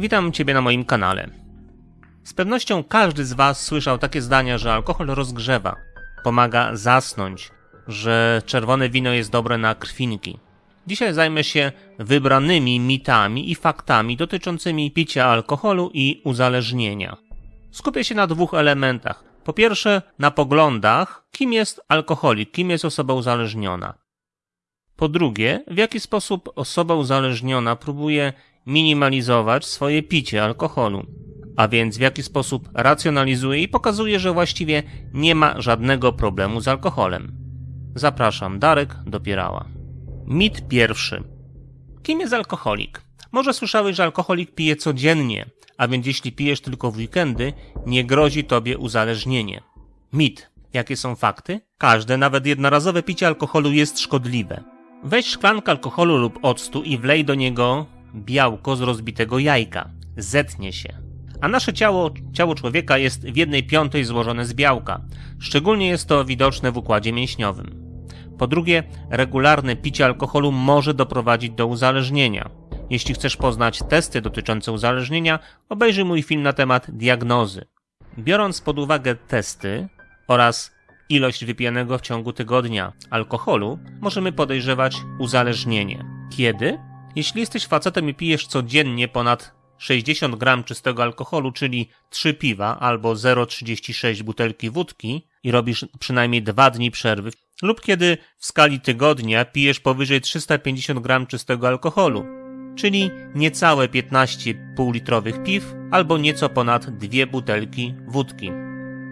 Witam Ciebie na moim kanale. Z pewnością każdy z Was słyszał takie zdania, że alkohol rozgrzewa, pomaga zasnąć, że czerwone wino jest dobre na krwinki. Dzisiaj zajmę się wybranymi mitami i faktami dotyczącymi picia alkoholu i uzależnienia. Skupię się na dwóch elementach. Po pierwsze, na poglądach, kim jest alkoholik, kim jest osoba uzależniona. Po drugie, w jaki sposób osoba uzależniona próbuje minimalizować swoje picie alkoholu, a więc w jaki sposób racjonalizuje i pokazuje, że właściwie nie ma żadnego problemu z alkoholem. Zapraszam, Darek Dopierała. Mit pierwszy. Kim jest alkoholik? Może słyszałeś, że alkoholik pije codziennie, a więc jeśli pijesz tylko w weekendy, nie grozi tobie uzależnienie. Mit. Jakie są fakty? Każde, nawet jednorazowe picie alkoholu jest szkodliwe. Weź szklankę alkoholu lub octu i wlej do niego białko z rozbitego jajka. Zetnie się. A nasze ciało, ciało człowieka jest w jednej piątej złożone z białka. Szczególnie jest to widoczne w układzie mięśniowym. Po drugie, regularne picie alkoholu może doprowadzić do uzależnienia. Jeśli chcesz poznać testy dotyczące uzależnienia, obejrzyj mój film na temat diagnozy. Biorąc pod uwagę testy oraz ilość wypijanego w ciągu tygodnia alkoholu, możemy podejrzewać uzależnienie. Kiedy? Jeśli jesteś facetem i pijesz codziennie ponad 60 gram czystego alkoholu, czyli 3 piwa albo 0,36 butelki wódki i robisz przynajmniej 2 dni przerwy, lub kiedy w skali tygodnia pijesz powyżej 350 gram czystego alkoholu, czyli niecałe 15 półlitrowych piw albo nieco ponad 2 butelki wódki.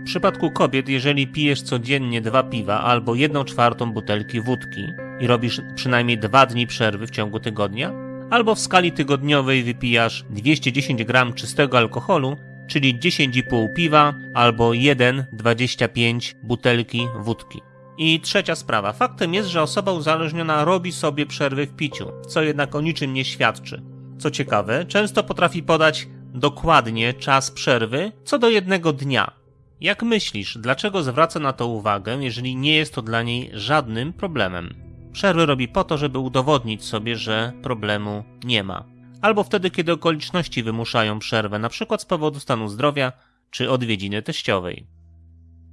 W przypadku kobiet, jeżeli pijesz codziennie dwa piwa albo 1 czwartą butelki wódki i robisz przynajmniej 2 dni przerwy w ciągu tygodnia, albo w skali tygodniowej wypijasz 210 gram czystego alkoholu, czyli 10,5 piwa albo 1,25 butelki wódki. I trzecia sprawa. Faktem jest, że osoba uzależniona robi sobie przerwy w piciu, co jednak o niczym nie świadczy. Co ciekawe, często potrafi podać dokładnie czas przerwy co do jednego dnia. Jak myślisz, dlaczego zwraca na to uwagę, jeżeli nie jest to dla niej żadnym problemem? Przerwy robi po to, żeby udowodnić sobie, że problemu nie ma. Albo wtedy, kiedy okoliczności wymuszają przerwę, np. z powodu stanu zdrowia czy odwiedziny teściowej.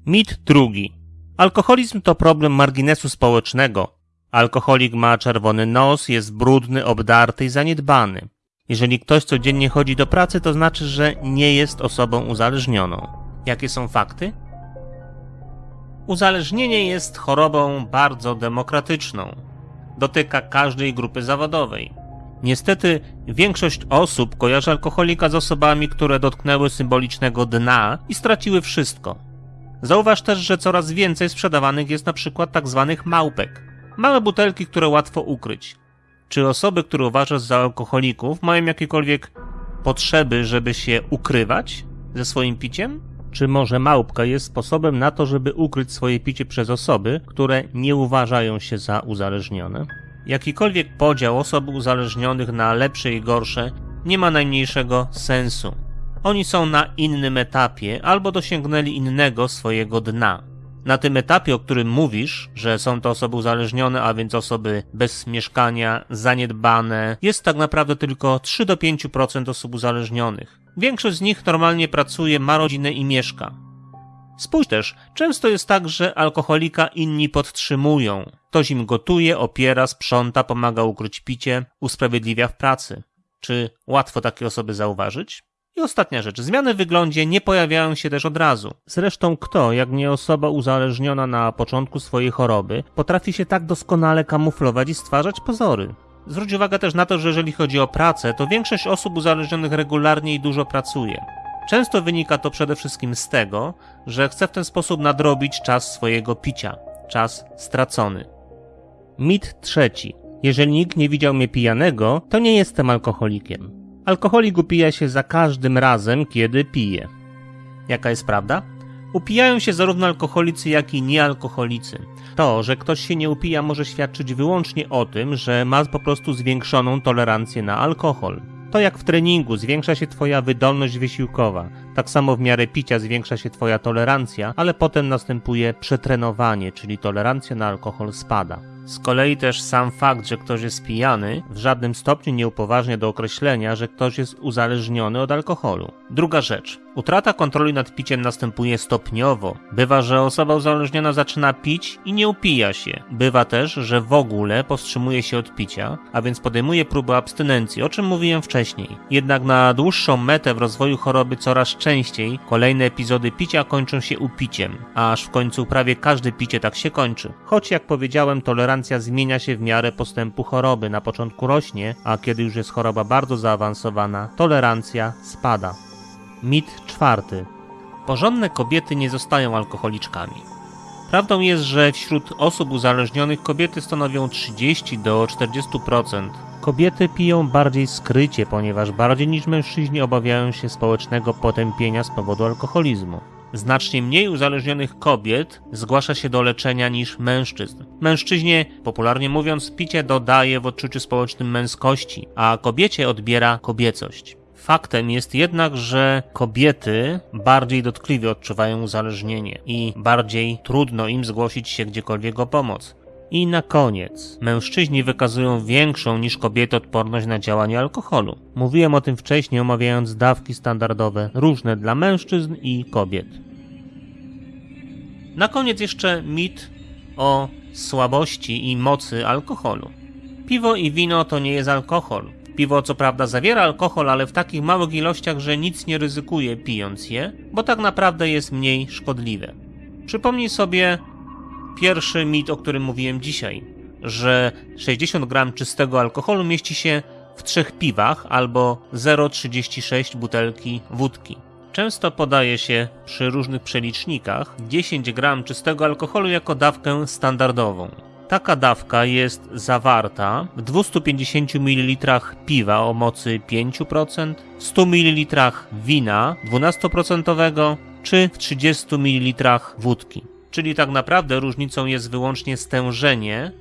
Mit drugi. Alkoholizm to problem marginesu społecznego. Alkoholik ma czerwony nos, jest brudny, obdarty i zaniedbany. Jeżeli ktoś codziennie chodzi do pracy, to znaczy, że nie jest osobą uzależnioną. Jakie są fakty? Uzależnienie jest chorobą bardzo demokratyczną. Dotyka każdej grupy zawodowej. Niestety, większość osób kojarzy alkoholika z osobami, które dotknęły symbolicznego dna i straciły wszystko. Zauważ też, że coraz więcej sprzedawanych jest na przykład tak zwanych małpek. Małe butelki, które łatwo ukryć. Czy osoby, które uważasz za alkoholików, mają jakiekolwiek potrzeby, żeby się ukrywać ze swoim piciem? Czy może małpka jest sposobem na to, żeby ukryć swoje picie przez osoby, które nie uważają się za uzależnione? Jakikolwiek podział osób uzależnionych na lepsze i gorsze nie ma najmniejszego sensu. Oni są na innym etapie albo dosięgnęli innego swojego dna. Na tym etapie, o którym mówisz, że są to osoby uzależnione, a więc osoby bez mieszkania, zaniedbane, jest tak naprawdę tylko 3 do 5% osób uzależnionych. Większość z nich normalnie pracuje, ma rodzinę i mieszka. Spójrz też, często jest tak, że alkoholika inni podtrzymują. Ktoś im gotuje, opiera, sprząta, pomaga ukryć picie, usprawiedliwia w pracy. Czy łatwo takie osoby zauważyć? I ostatnia rzecz, zmiany w wyglądzie nie pojawiają się też od razu. Zresztą kto, jak nie osoba uzależniona na początku swojej choroby, potrafi się tak doskonale kamuflować i stwarzać pozory? Zwróć uwagę też na to, że jeżeli chodzi o pracę, to większość osób uzależnionych regularnie i dużo pracuje. Często wynika to przede wszystkim z tego, że chce w ten sposób nadrobić czas swojego picia, czas stracony. Mit trzeci. Jeżeli nikt nie widział mnie pijanego, to nie jestem alkoholikiem. Alkoholik upija się za każdym razem, kiedy pije. Jaka jest prawda? Upijają się zarówno alkoholicy, jak i niealkoholicy. To, że ktoś się nie upija, może świadczyć wyłącznie o tym, że ma po prostu zwiększoną tolerancję na alkohol. To jak w treningu zwiększa się Twoja wydolność wysiłkowa, tak samo w miarę picia zwiększa się Twoja tolerancja, ale potem następuje przetrenowanie, czyli tolerancja na alkohol spada. Z kolei też sam fakt, że ktoś jest pijany, w żadnym stopniu nie upoważnia do określenia, że ktoś jest uzależniony od alkoholu. Druga rzecz. Utrata kontroli nad piciem następuje stopniowo. Bywa, że osoba uzależniona zaczyna pić i nie upija się. Bywa też, że w ogóle powstrzymuje się od picia, a więc podejmuje próbę abstynencji, o czym mówiłem wcześniej. Jednak na dłuższą metę w rozwoju choroby coraz częściej kolejne epizody picia kończą się upiciem, aż w końcu prawie każde picie tak się kończy. Choć jak powiedziałem, tolerancja zmienia się w miarę postępu choroby. Na początku rośnie, a kiedy już jest choroba bardzo zaawansowana, tolerancja spada. Mit czwarty. Porządne kobiety nie zostają alkoholiczkami. Prawdą jest, że wśród osób uzależnionych kobiety stanowią 30 do 40%. Kobiety piją bardziej skrycie, ponieważ bardziej niż mężczyźni obawiają się społecznego potępienia z powodu alkoholizmu. Znacznie mniej uzależnionych kobiet zgłasza się do leczenia niż mężczyzn. Mężczyźnie, popularnie mówiąc, picie dodaje w odczuciu społecznym męskości, a kobiecie odbiera kobiecość. Faktem jest jednak, że kobiety bardziej dotkliwie odczuwają uzależnienie i bardziej trudno im zgłosić się gdziekolwiek o pomoc. I na koniec, mężczyźni wykazują większą niż kobiety odporność na działanie alkoholu. Mówiłem o tym wcześniej, omawiając dawki standardowe, różne dla mężczyzn i kobiet. Na koniec jeszcze mit o słabości i mocy alkoholu. Piwo i wino to nie jest alkohol. Piwo co prawda zawiera alkohol, ale w takich małych ilościach, że nic nie ryzykuje pijąc je, bo tak naprawdę jest mniej szkodliwe. Przypomnij sobie pierwszy mit, o którym mówiłem dzisiaj, że 60 gram czystego alkoholu mieści się w trzech piwach albo 0,36 butelki wódki. Często podaje się przy różnych przelicznikach 10 gram czystego alkoholu jako dawkę standardową. Taka dawka jest zawarta w 250 ml piwa o mocy 5%, 100 ml wina 12% czy w 30 ml wódki. Czyli tak naprawdę różnicą jest wyłącznie stężenie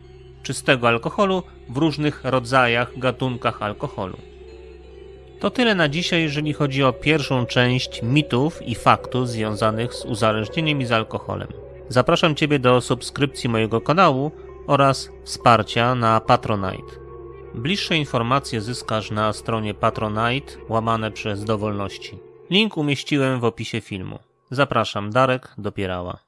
czystego alkoholu w różnych rodzajach, gatunkach alkoholu. To tyle na dzisiaj, jeżeli chodzi o pierwszą część mitów i faktów związanych z uzależnieniem i z alkoholem. Zapraszam Ciebie do subskrypcji mojego kanału oraz wsparcia na Patronite. Bliższe informacje zyskasz na stronie Patronite łamane przez dowolności. Link umieściłem w opisie filmu. Zapraszam, Darek Dopierała.